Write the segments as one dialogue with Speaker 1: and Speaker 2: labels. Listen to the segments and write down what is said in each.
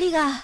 Speaker 1: りが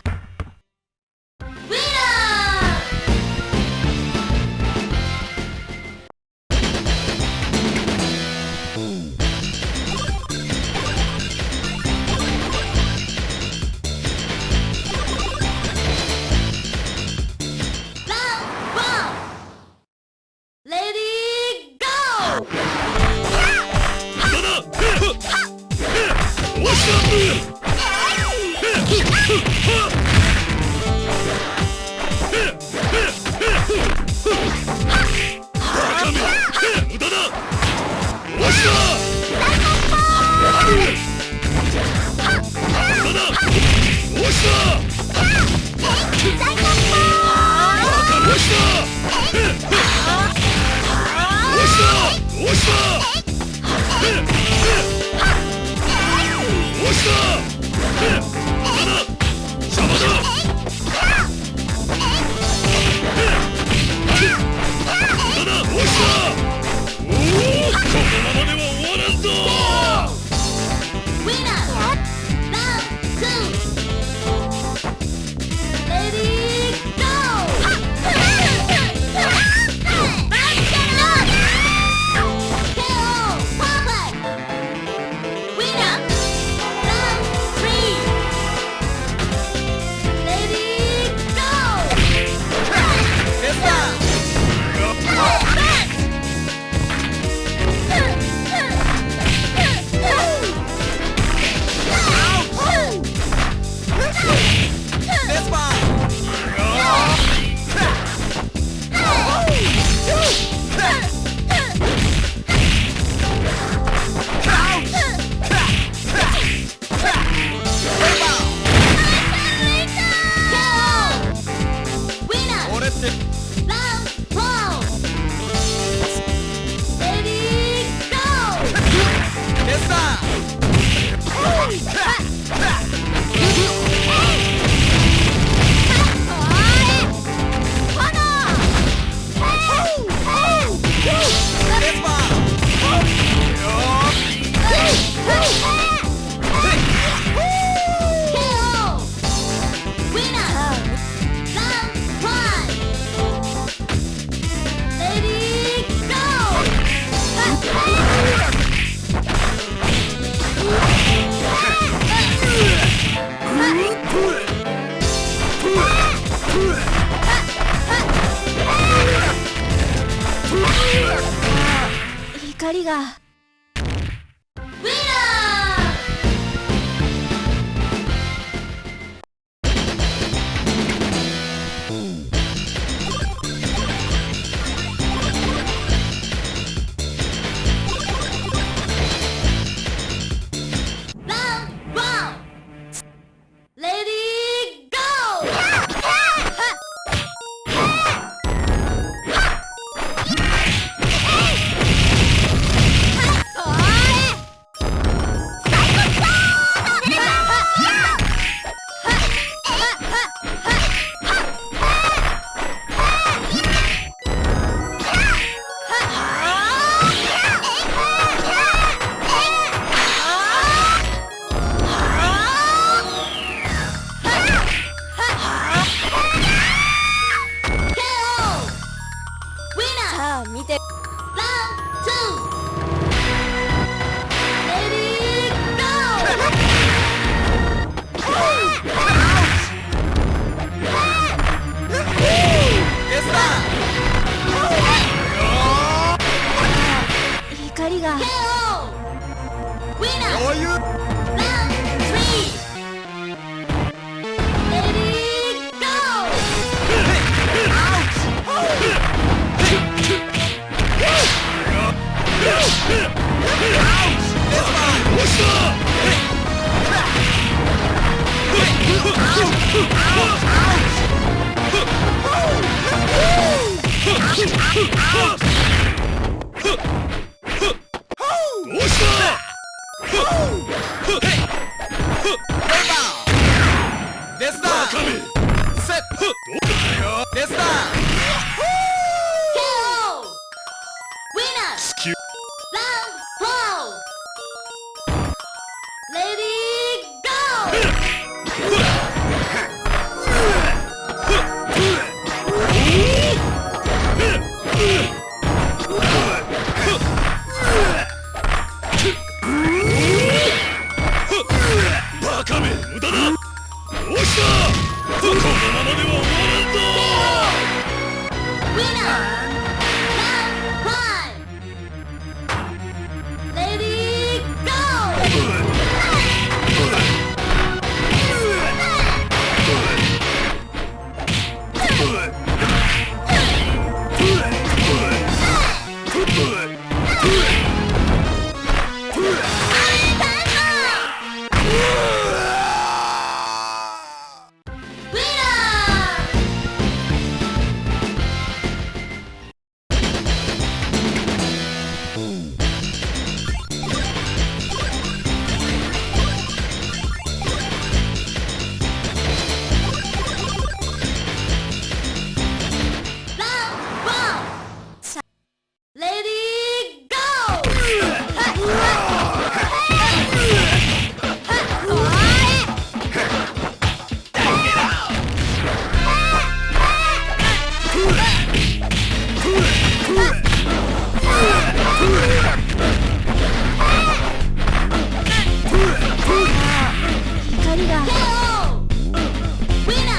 Speaker 1: Out!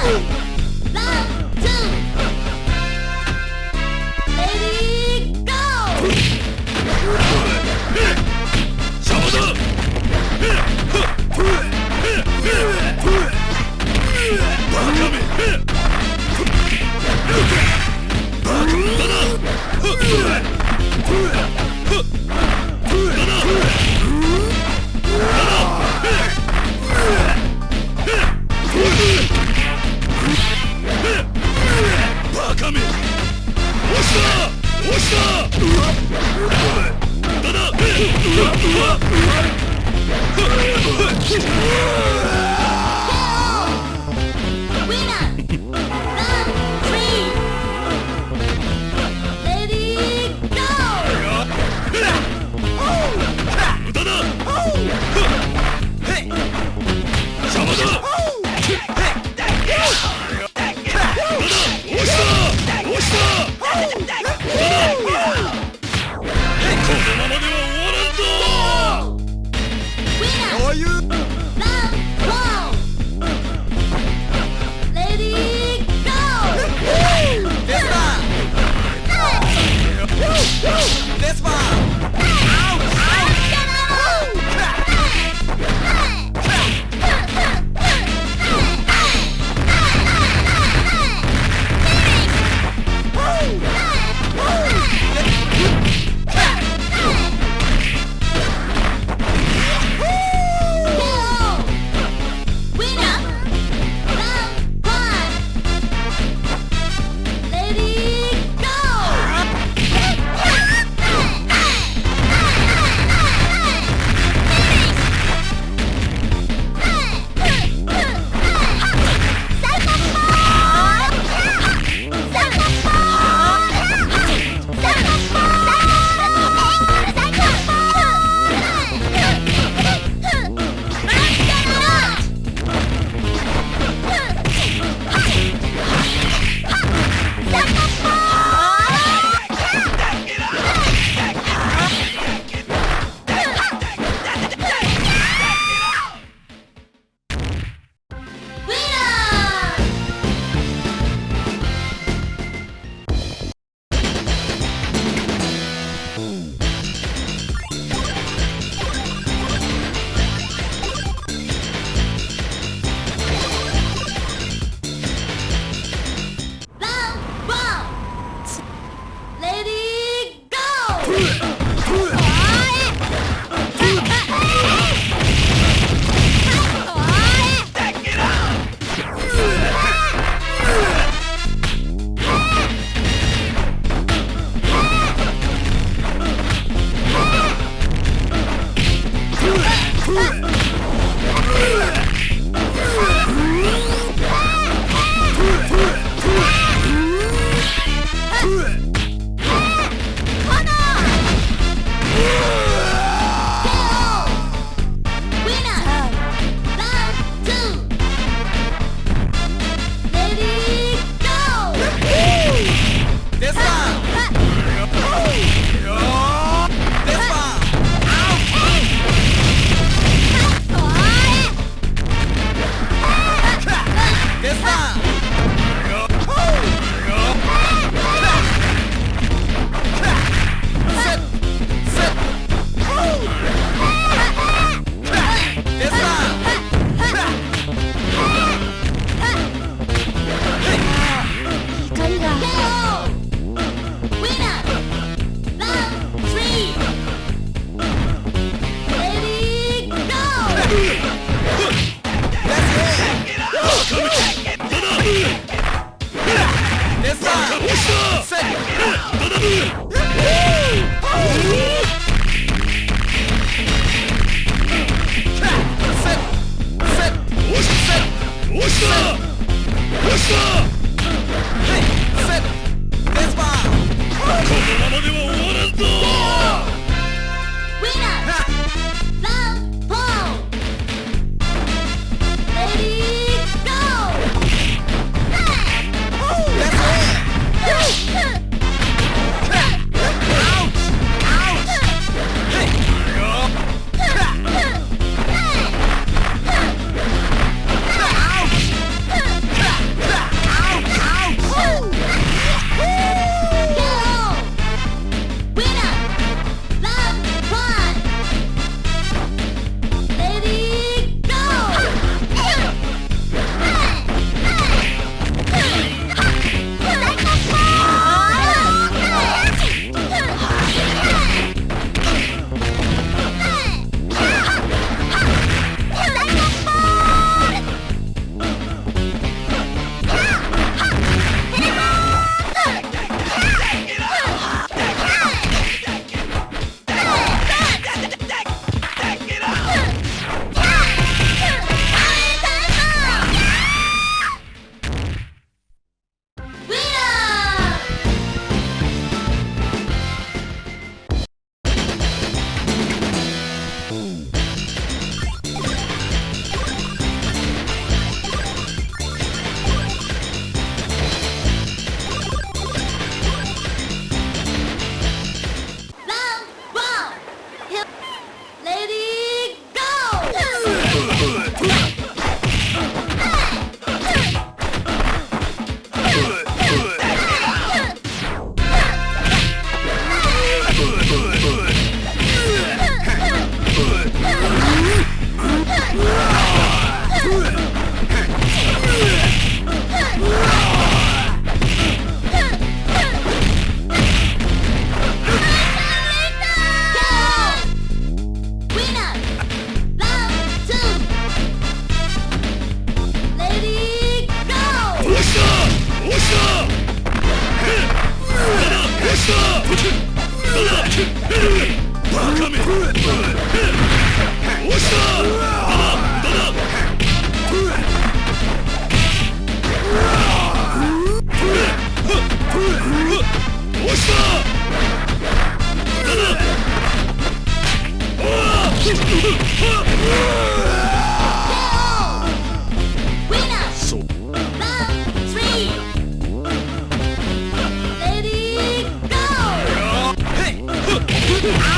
Speaker 1: Oh! Ah!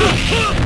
Speaker 1: Ah!